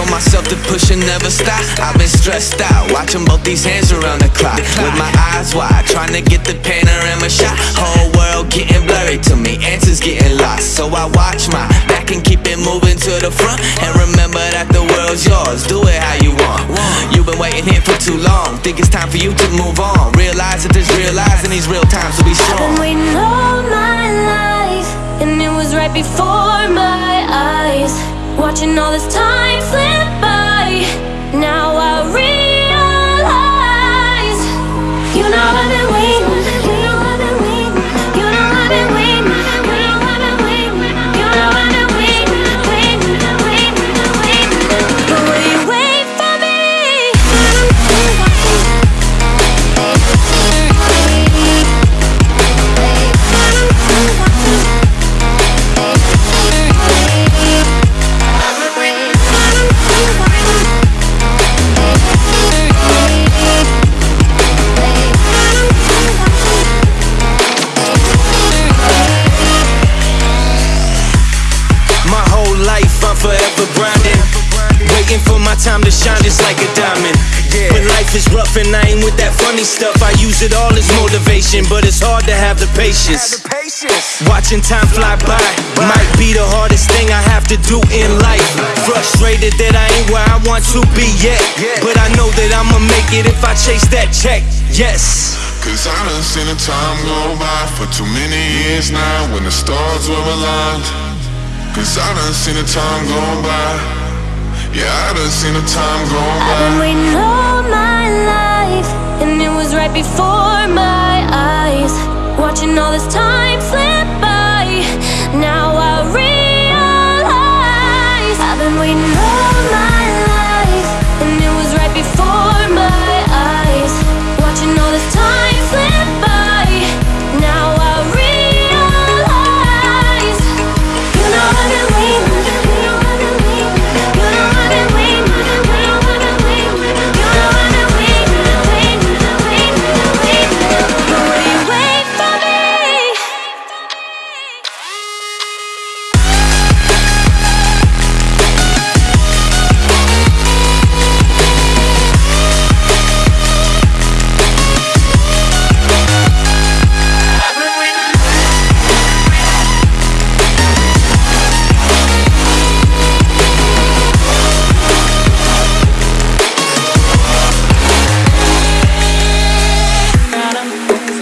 Told myself to push and never stop. I've been stressed out, watching both these hands around the clock. With my eyes wide, trying to get the panorama shot. Whole world getting blurry to me, answers getting lost. So I watch my back and keep it moving to the front. And remember that the world's yours, do it how you want. You've been waiting here for too long, think it's time for you to move on. Realize that there's real lies in these real times to be I've strong. been waiting all my life, and it was right before my eyes. Watching all this time slip time to shine just like a diamond. Yeah. When life is rough and I ain't with that funny stuff I use it all as motivation But it's hard to have the patience. Watching time fly by Might be the hardest thing I have to do in life. Frustrated that I ain't where I want to be yet But I know that I'ma make it if I chase that check. Yes. Cause I done seen the time go by for too many years now when the stars were aligned. Cause I done seen the time go by. Yeah, I done seen the time go I've been by. waiting all my life, Can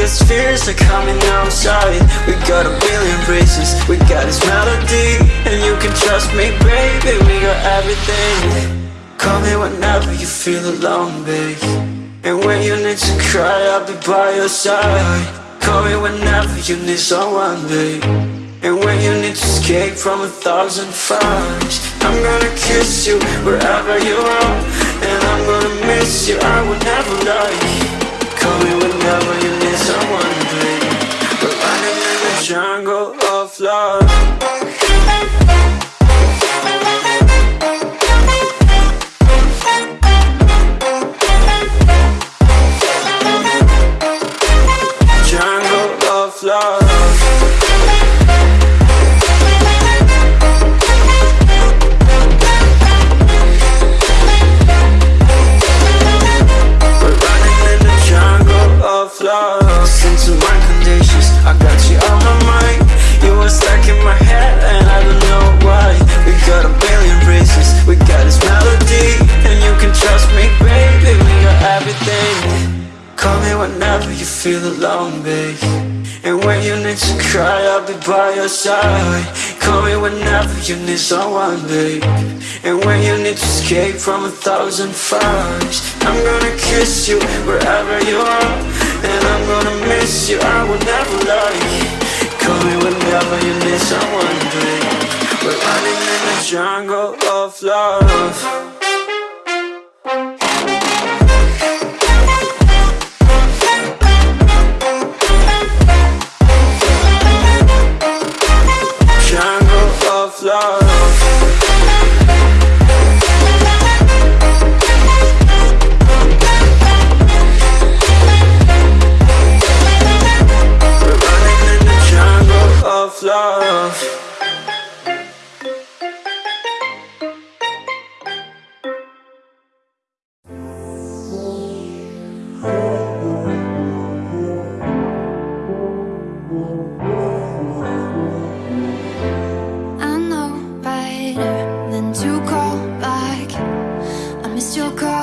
darkest fears are coming outside. We got a billion races We got this melody And you can trust me, baby. We got everything. Call me whenever you feel alone, babe. And when you need to cry I'll be by your side. Call me whenever you need someone, babe. And when you need to escape from a thousand fires I'm gonna kiss you wherever you are. And I'm gonna miss you, I will never lie. Call me whenever you need someone, baby We're running in the jungle feel alone, babe. And when you need to cry, I'll be by your side. Call me whenever you need someone, babe. And when you need to escape from a thousand fires I'm gonna kiss you wherever you are. And I'm gonna miss you, I will never lie. Call me whenever you need someone, babe. We're running in the jungle of love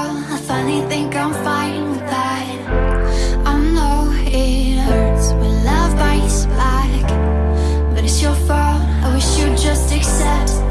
I finally think I'm fine with that. I know it hurts when love bites back, but it's your fault. I wish you'd just accept